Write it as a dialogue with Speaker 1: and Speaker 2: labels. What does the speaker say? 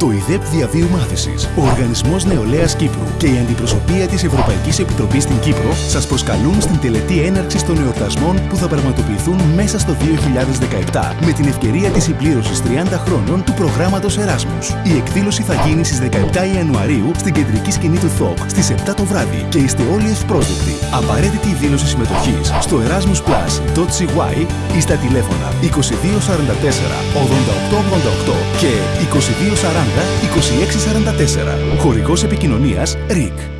Speaker 1: Το ΙΔΕΠ Διαβίου Μάθησης, ο Οργανισμός Νεολαίας Κύπρου και η Αντιπροσωπεία της Ευρωπαϊκής Επιτροπής στην Κύπρο σας προσκαλούν στην τελετή έναρξης των εορτασμών που θα πραγματοποιηθούν μέσα στο 2017 με την ευκαιρία της συμπλήρωσης 30 χρόνων του προγράμματος Εράσμους. Η εκδήλωση θα γίνει στις 17 Ιανουαρίου στην κεντρική σκηνή του ΘΟΚ στις 7 το βράδυ και είστε όλοι ευπρόσδεκτοι. Απαραίτητη η δήλωση συμμετοχής στο erasmusplus.cy ή στα τηλέφωνα 2244 8888 και 2240 2644. Χορηγός επικοινωνίας RIC.